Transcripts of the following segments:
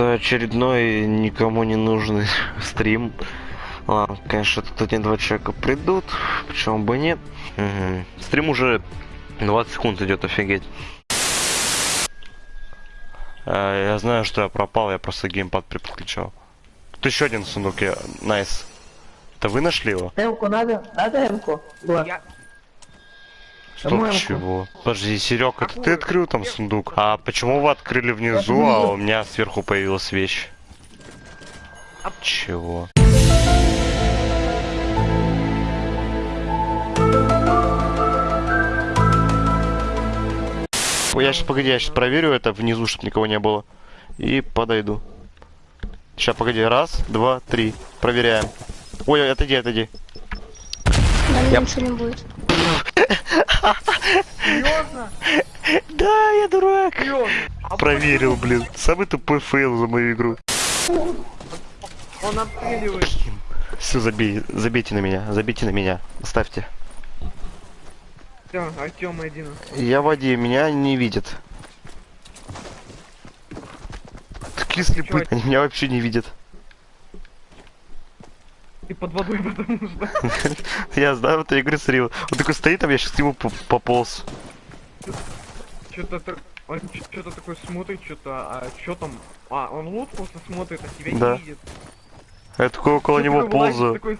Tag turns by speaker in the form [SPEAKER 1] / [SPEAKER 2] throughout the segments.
[SPEAKER 1] Это очередной никому не нужный стрим. Ладно, конечно, тут один два человека придут, почему бы нет. Мгм. Стрим уже 20 секунд идет, офигеть. Э, Я знаю, что я пропал, я просто геймпад переключал. Тут еще один сундук, я... Nice. Это вы нашли его?
[SPEAKER 2] Эмку надо? Надо эмку?
[SPEAKER 3] Я...
[SPEAKER 1] Что
[SPEAKER 2] По-моему.
[SPEAKER 1] чего? Подожди, Серег, это ты открыл там сундук? А почему вы открыли внизу, а у меня сверху появилась вещь?
[SPEAKER 3] А-
[SPEAKER 1] Чего? Ой, Я сейчас, погоди, я сейчас проверю это внизу, чтобы никого не было. И подойду. Сейчас, погоди, раз, два, три. Проверяем. Ой, отойди, отойди.
[SPEAKER 4] Да,
[SPEAKER 1] Я-
[SPEAKER 4] ничего не будет.
[SPEAKER 3] Серьезно?
[SPEAKER 1] Да, я дурак.
[SPEAKER 3] А
[SPEAKER 1] Проверил, блин. Самый тупой фейл за мою игру.
[SPEAKER 3] Он обстреливает.
[SPEAKER 1] Все, забей, забейте на меня, забейте на меня. Оставьте.
[SPEAKER 3] Все, Артем один.
[SPEAKER 1] Я в воде, меня не видят. Такие слепые,
[SPEAKER 3] Чё?
[SPEAKER 1] они меня вообще не видят.
[SPEAKER 3] Под водой, потому что...
[SPEAKER 1] Я знаю, вот я игры смотрел. Он такой стоит там, я сейчас к нему по- пополз.
[SPEAKER 3] Что-то. Он что-то такой смотрит, что-то... А что там? А, он лут просто смотрит, а тебя не видит.
[SPEAKER 1] Я такой около него ползаю.
[SPEAKER 3] с- такой-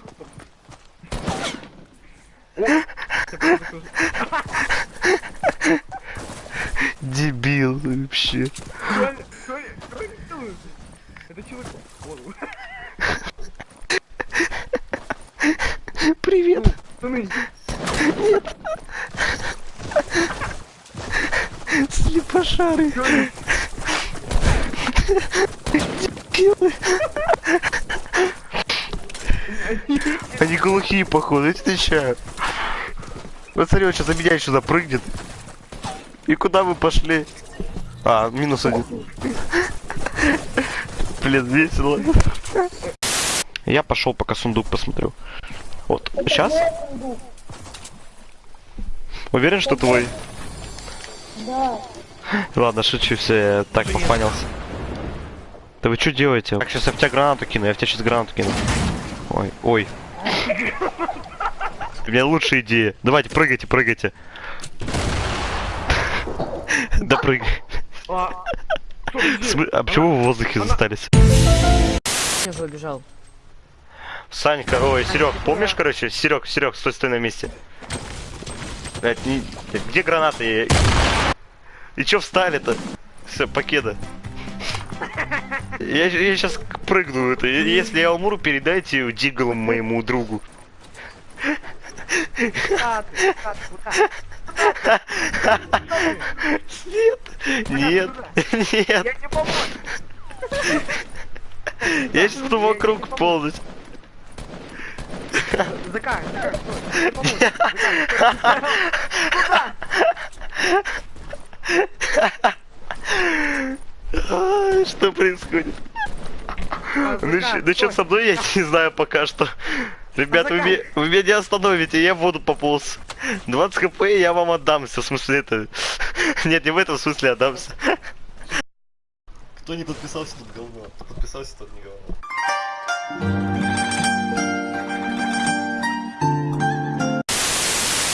[SPEAKER 1] Дебил вообще.
[SPEAKER 3] Что они- что они- что они делают? Это человек... Вон.
[SPEAKER 1] Привет.
[SPEAKER 3] Пацаны,
[SPEAKER 1] Слепошары.
[SPEAKER 3] они-
[SPEAKER 1] глухие, походу, тебе отвечаю. Вот смотри, он сейчас за меня еще запрыгнет. И куда вы пошли? А, минус один. Блин, весело. Я пошел пока сундук посмотрю. Вот, сейчас? Уверен, что твой?
[SPEAKER 4] Да.
[SPEAKER 1] Ладно, шучу, все, я так попанился. Да вы что делаете? Так, сейчас я в тебя гранату кину, я в тебя сейчас гранату кину. Ой, ой. У меня лучшая идея. Давайте, прыгайте, прыгайте. Да прыгай.
[SPEAKER 3] А,
[SPEAKER 1] почему вы в воздухе остались?
[SPEAKER 2] Я забежал.
[SPEAKER 1] Санька, ой, Серег, помнишь, короче? Серег, Серег, стой, стой на месте. Блядь, не- Где гранаты? И чё встали-то? Все, покеда. Я, я сейчас прыгну. Это, если я умру, передайте диглом моему другу. Нет, нет, нет.
[SPEAKER 3] Я
[SPEAKER 1] сейчас вокруг ползать.
[SPEAKER 3] Стой. Закар,
[SPEAKER 1] А, Что происходит?
[SPEAKER 3] стой.
[SPEAKER 1] Ну, ну что
[SPEAKER 3] стой.
[SPEAKER 1] со мной, я не знаю пока что. Ребята, вы, ме- вы меня не остановите, я буду пополз. 20 хп я вам отдамся, в смысле это... Нет, не в этом смысле отдамся. Кто не подписался, тот говно. Кто подписался, тот не говно.